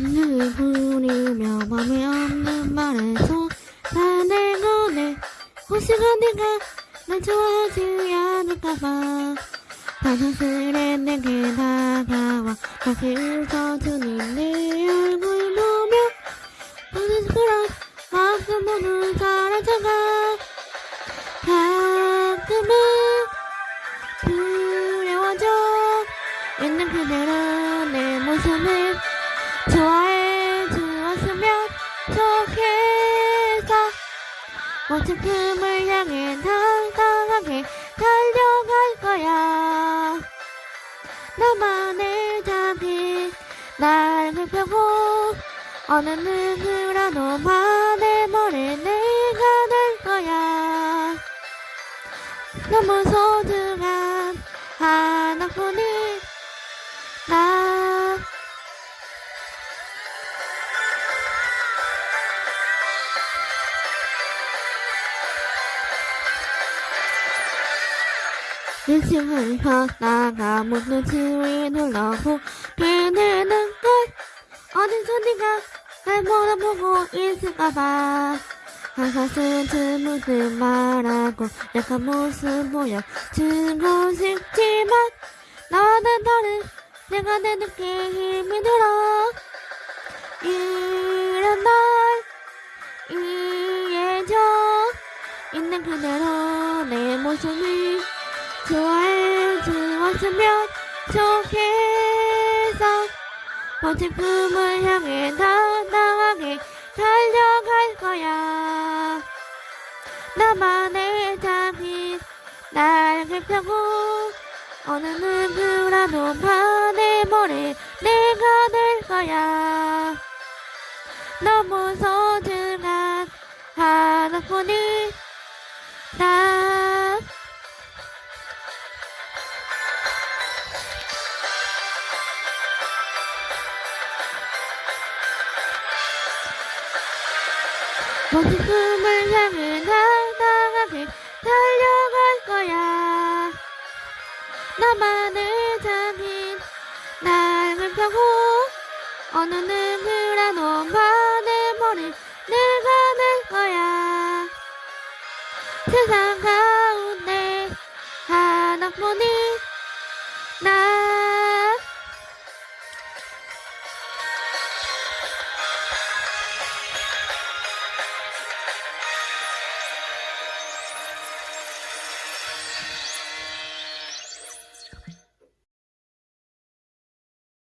눈을 부리며 맘에 없는 말에서 나를 꺼내 혹시 언젠가 날 좋아하지 않을까봐. 다정스레 내게 다가와 다시 웃어주는 내 얼굴 보며 너는 그런 마음 모두 사라져가. 가끔은 두려워져 있는 그대로 내 모습을 좋겠어 멋진 꿈을 향해 당당하게 달려갈 거야. 나만의 자기 날 펴고 어느 누구라도 반해버릴 내가 될 거야. 너무 소중한 하나뿐인 일층을 걷다가 문을 지위 눌러보게 되는 걸 어디서 네가 날 몰아보고 있을까봐. 항상 스스무스 말하고 약한 모습 보여주고 싶지만 나와는 다른 내가 내 느낌이 들어. 이런 날 이해져 있는 그대로 내 모습을 좋아해 주었으면 좋겠어. 멋진 꿈을 향해 당당하게 달려갈 거야. 나만의 자기 날개 펴고 어느 누구라도 반해버릴 내가 될 거야. 너무 소중한 하나뿐인 멋진 꿈을 향해 당당하게 달려갈 거야. 나만의 자기 날을 펴고 어느 누구라도 반해버릴 내가 될 거야. 세상 가운데 하나뿐인